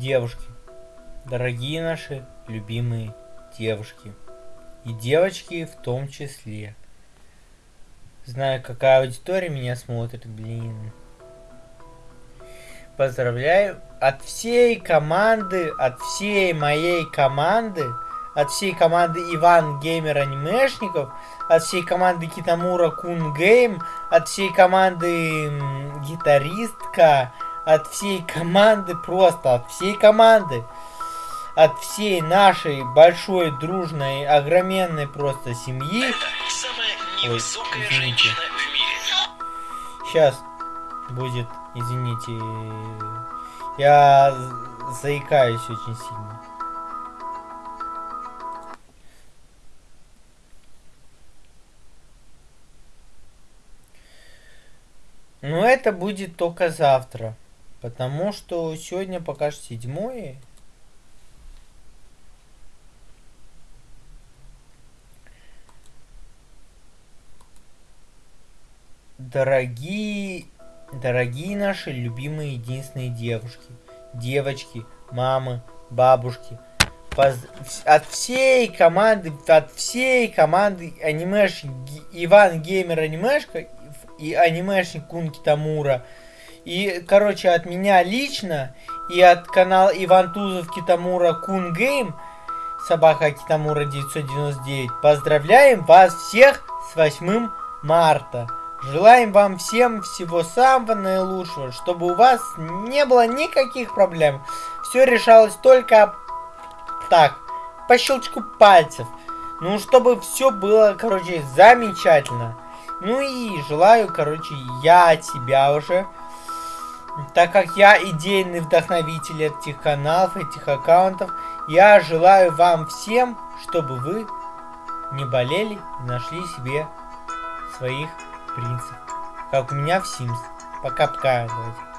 Девушки, дорогие наши любимые девушки. И девочки в том числе. Знаю, какая аудитория меня смотрит, блин. Поздравляю от всей команды, от всей моей команды, от всей команды Иван Геймер Анимешников, от всей команды Китамура Кун Гейм, от всей команды Гитаристка, от всей команды, просто от всей команды, от всей нашей большой, дружной, огроменной просто семьи. Это самая невысокая Ой, женщина в мире. Сейчас будет, извините, я заикаюсь очень сильно. Но это будет только завтра. Потому что сегодня пока что седьмое. Дорогие, дорогие наши любимые единственные девушки, девочки, мамы, бабушки, поз... от всей команды, от всей команды анимешник Иван Геймер Анимешка и анимешник Кун Китамура. И, короче, от меня лично и от канала Иван Тузов Китамура Кун Game, собака Китамура 999, поздравляем вас всех с 8 марта. Желаем вам всем всего самого наилучшего, чтобы у вас не было никаких проблем. Все решалось только так, по щелчку пальцев. Ну, чтобы все было, короче, замечательно. Ну и желаю, короче, я тебя уже, так как я идейный вдохновитель этих каналов, этих аккаунтов, я желаю вам всем, чтобы вы не болели и нашли себе своих принцев. Как у меня в Sims. Пока-пока, давайте.